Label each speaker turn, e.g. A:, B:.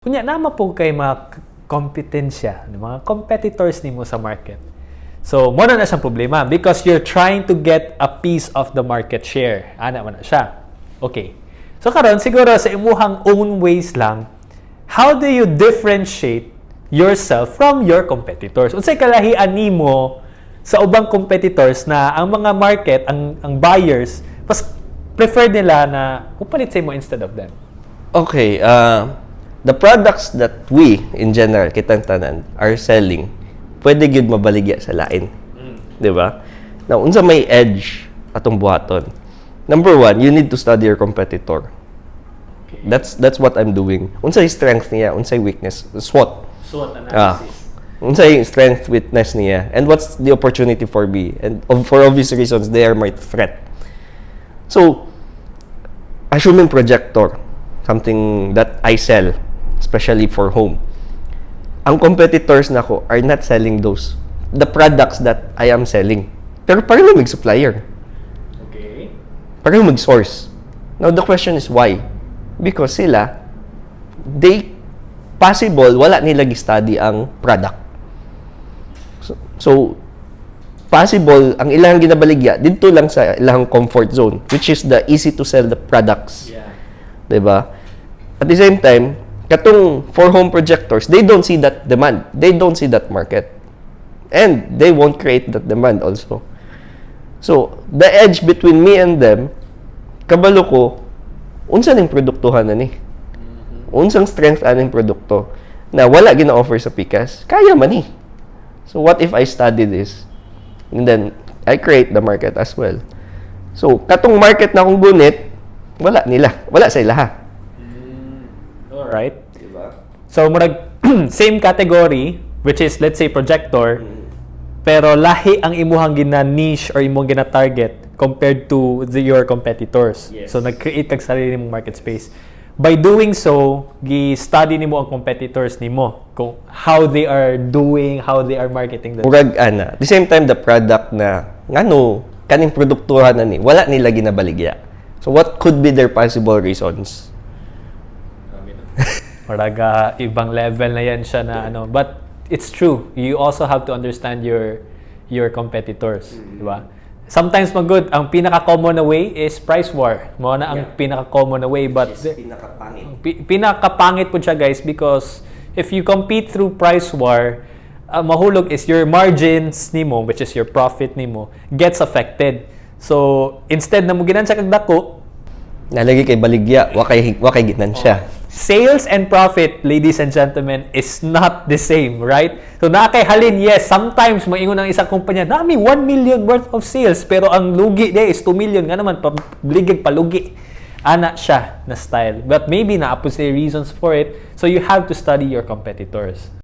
A: Kunya, nama po kay mga kompetensya, ng mga competitors nimo sa market. So, mo na na siyang problema because you're trying to get a piece of the market share. Ana man na siya. Okay. So, karon siguro sa imuhang own ways lang, how do you differentiate yourself from your competitors? Unsay kalahian nimo sa ubang competitors na ang mga market, ang ang buyers, mas prefer nila na upalit sa mo instead of them.
B: Okay, uh, the products that we, in general, kitang tanan, are selling, pwede gyud mabaligya sa lain. Di ba? Now, unsa may edge atong buhaton. Number one, you need to study your competitor. That's that's what I'm doing. Unsay strength niya, unsay weakness, SWOT.
A: SWOT
B: Ah. Unsay strength, weakness niya, and what's the opportunity for me. And for obvious reasons, they are my threat. So, assuming projector, something that I sell, especially for home, ang competitors nako are not selling those, the products that I am selling. Pero pareho mag-supplier.
A: Okay.
B: Pareho mag-source. Now, the question is why? Because sila, they, possible, wala nila study ang product. So, so, possible, ang ilang ginabaligya, dito lang sa ilang comfort zone, which is the easy to sell the products.
A: Yeah.
B: 'di ba? At the same time, katong for home projectors, they don't see that demand. They don't see that market. And they won't create that demand also. So, the edge between me and them, kabalo ko, unsa ning produktuhan na ni? Unsang strength aning produkto na wala gina-offer sa Pikas, kaya man ni. So, what if I study this? And then, I create the market as well. So, katong market na akong gunit, wala nila. Wala sa ilaha.
A: Alright. So, murag same category, which is, let's say, projector, pero lahi ang imuhang gina-niche or imong gina-target compared to the, your competitors.
B: Yes.
A: So, nag-create kag sarili mong market space. By doing so, gi-study nimo ang competitors nimo kung how they are doing, how they are marketing the
B: Murag, ana. The same time, the product na, ngano, kaning produktuhan na ni, wala nila ginabaligya. So, what could be their possible reasons?
A: Murag ah, ibang level na yan siya na ano. But it's true. You also have to understand your your competitors, di ba? Sometimes magud ang pinaka-common na way is price war. Mo na ang
B: Yeah.
A: pinaka-common na way but
B: pinakapangit.
A: pi- pinakapangit po siya guys because if you compete through price war, ang mahulog is your margins nimo which is your profit nimo gets affected. So instead na mo ginan siya kag dako,
B: Nalagi kay baligya, wakay, wakay ginan siya.
A: Sales and profit, ladies and gentlemen, is not the same, right? So na kay halin, yes, sometimes maingon ang isang kumpanya, nami 1 million worth of sales, pero ang lugi de is 2 million, nga naman, pabligig palugi. Ana siya na style. But maybe na po say reasons for it, so you have to study your competitors.